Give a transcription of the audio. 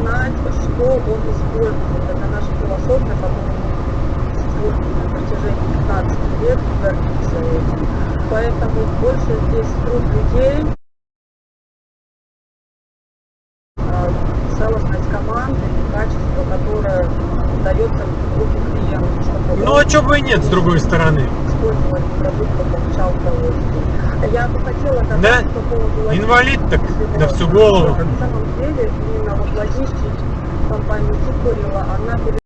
знать, что он использует. Это наша философия, мы используем на протяжении 15 лет, гордимся этим. Поэтому больше здесь труд людей, а, целостность команды и качество, которое дается в руки клиенту, чтобы Ну, а чё бы и нет, с другой стороны. использовать продукт, получал удовольствие. Я бы хотела Да? по поводу Инвалид так на всю голову. На самом деле, は荷造りは穴